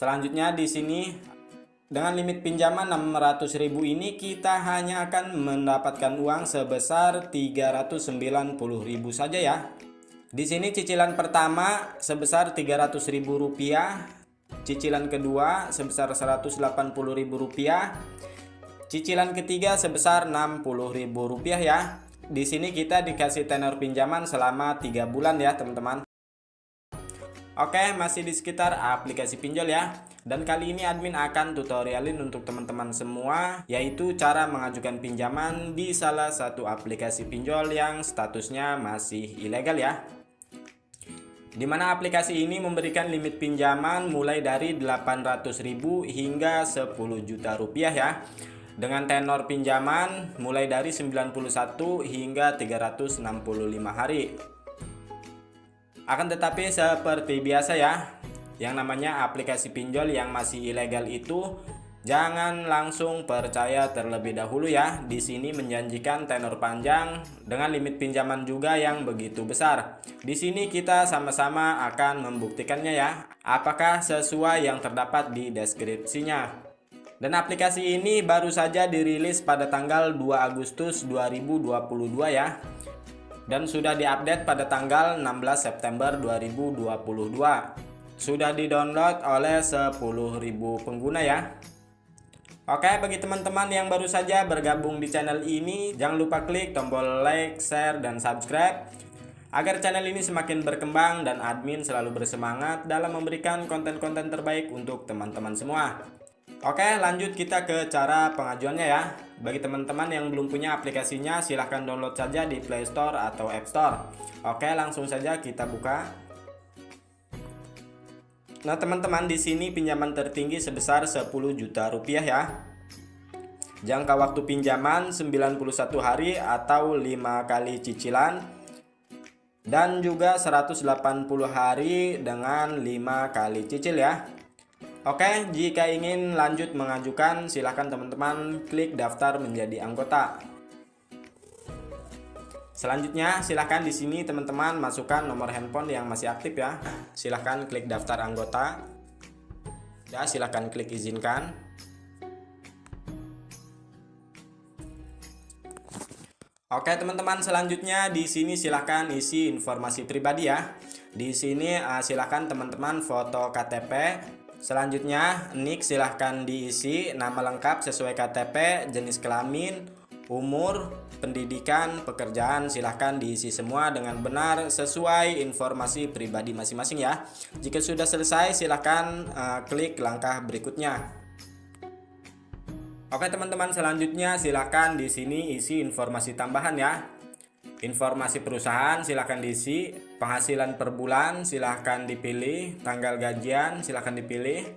Selanjutnya di sini dengan limit pinjaman 600.000 ini kita hanya akan mendapatkan uang sebesar 390.000 saja ya. Di sini cicilan pertama sebesar Rp300.000, cicilan kedua sebesar Rp180.000, cicilan ketiga sebesar Rp60.000 ya. Di sini kita dikasih tenor pinjaman selama 3 bulan ya, teman-teman. Oke, masih di sekitar aplikasi pinjol ya. Dan kali ini admin akan tutorialin untuk teman-teman semua, yaitu cara mengajukan pinjaman di salah satu aplikasi pinjol yang statusnya masih ilegal ya. Di mana aplikasi ini memberikan limit pinjaman mulai dari 800.000 hingga 10 juta rupiah ya. Dengan tenor pinjaman mulai dari 91 hingga 365 hari. Akan tetapi seperti biasa ya, yang namanya aplikasi pinjol yang masih ilegal itu jangan langsung percaya terlebih dahulu ya. Di sini menjanjikan tenor panjang dengan limit pinjaman juga yang begitu besar. Di sini kita sama-sama akan membuktikannya ya, apakah sesuai yang terdapat di deskripsinya. Dan aplikasi ini baru saja dirilis pada tanggal 2 Agustus 2022 ya dan sudah diupdate pada tanggal 16 September 2022. Sudah di-download oleh 10.000 pengguna ya. Oke, bagi teman-teman yang baru saja bergabung di channel ini, jangan lupa klik tombol like, share, dan subscribe agar channel ini semakin berkembang dan admin selalu bersemangat dalam memberikan konten-konten terbaik untuk teman-teman semua. Oke lanjut kita ke cara pengajuannya ya. Bagi teman-teman yang belum punya aplikasinya silahkan download saja di Play Store atau App Store. Oke langsung saja kita buka. Nah teman-teman di sini pinjaman tertinggi sebesar 10 juta rupiah ya. Jangka waktu pinjaman 91 hari atau 5 kali cicilan. Dan juga 180 hari dengan 5 kali cicil ya Oke, jika ingin lanjut mengajukan, silahkan teman-teman klik daftar menjadi anggota. Selanjutnya, silahkan di sini teman-teman masukkan nomor handphone yang masih aktif ya. Silahkan klik daftar anggota. Ya, silahkan klik izinkan. Oke teman-teman selanjutnya di sini silahkan isi informasi pribadi ya. Di sini uh, silahkan teman-teman foto KTP, Selanjutnya, nick silahkan diisi nama lengkap sesuai KTP, jenis kelamin, umur, pendidikan, pekerjaan silahkan diisi semua dengan benar sesuai informasi pribadi masing-masing ya. Jika sudah selesai silahkan uh, klik langkah berikutnya. Oke teman-teman selanjutnya silahkan di sini isi informasi tambahan ya. Informasi perusahaan silahkan diisi, penghasilan per bulan silahkan dipilih, tanggal gajian silahkan dipilih.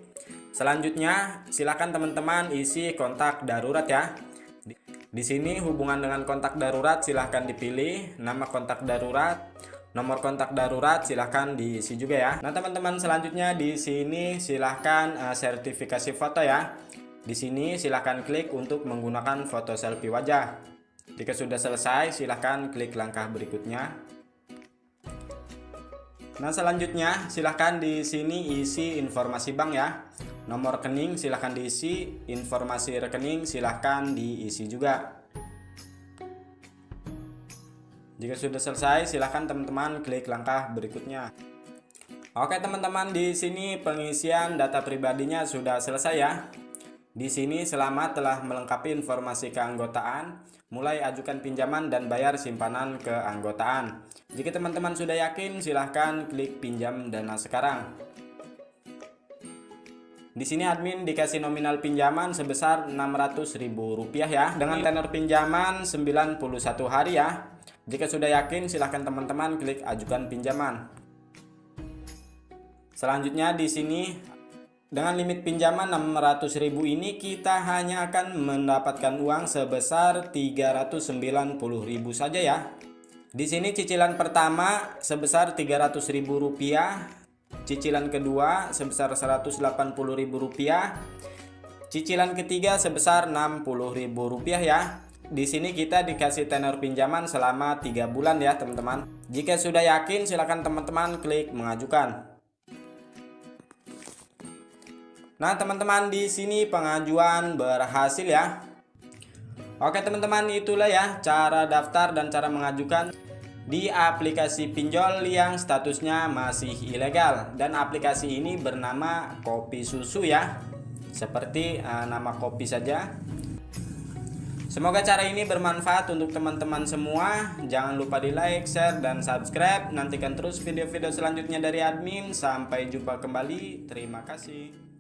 Selanjutnya silahkan teman-teman isi kontak darurat ya. Di, sini hubungan dengan kontak darurat silahkan dipilih, nama kontak darurat, nomor kontak darurat silahkan diisi juga ya. Nah teman-teman selanjutnya di sini silahkan uh, sertifikasi foto ya. Di sini silahkan klik untuk menggunakan foto selfie wajah. Jika sudah selesai, silahkan klik langkah berikutnya. Nah, selanjutnya silahkan di sini isi informasi bank ya. Nomor rekening silahkan diisi, informasi rekening silahkan diisi juga. Jika sudah selesai, silahkan teman-teman klik langkah berikutnya. Oke teman-teman, di sini pengisian data pribadinya sudah selesai ya. Di sini selamat telah melengkapi informasi keanggotaan, mulai ajukan pinjaman dan bayar simpanan keanggotaan. Jika teman-teman sudah yakin, silahkan klik pinjam dana sekarang. Di sini admin dikasih nominal pinjaman sebesar Rp600.000 ya, dengan tenor pinjaman 91 hari ya. Jika sudah yakin, silahkan teman-teman klik ajukan pinjaman. Selanjutnya di sini dengan limit pinjaman 600.000 ini kita hanya akan mendapatkan uang sebesar 390.000 saja ya. Di sini cicilan pertama sebesar Rp300.000, cicilan kedua sebesar Rp180.000, cicilan ketiga sebesar Rp60.000 ya. Di sini kita dikasih tenor pinjaman selama 3 bulan ya teman-teman. Jika sudah yakin silakan teman-teman klik mengajukan. Nah, teman-teman di sini pengajuan berhasil ya. Oke, teman-teman, itulah ya cara daftar dan cara mengajukan di aplikasi pinjol yang statusnya masih ilegal dan aplikasi ini bernama Kopi Susu ya. Seperti uh, nama kopi saja. Semoga cara ini bermanfaat untuk teman-teman semua. Jangan lupa di like, share, dan subscribe. Nantikan terus video-video selanjutnya dari admin. Sampai jumpa kembali. Terima kasih.